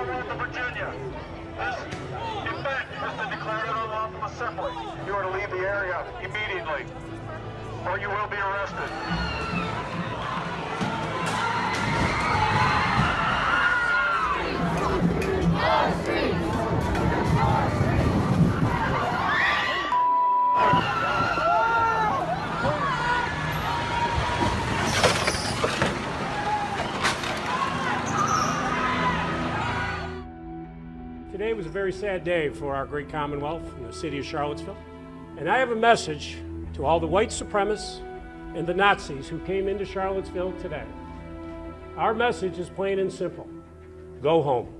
the road to Virginia. This, in fact, has been declared an unlawful assembly. You are to leave the area immediately, or you will be arrested. Today was a very sad day for our great Commonwealth the city of Charlottesville. And I have a message to all the white supremacists and the Nazis who came into Charlottesville today. Our message is plain and simple go home.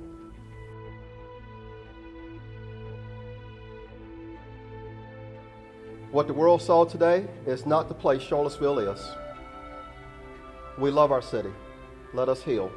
What the world saw today is not the place Charlottesville is. We love our city. Let us heal.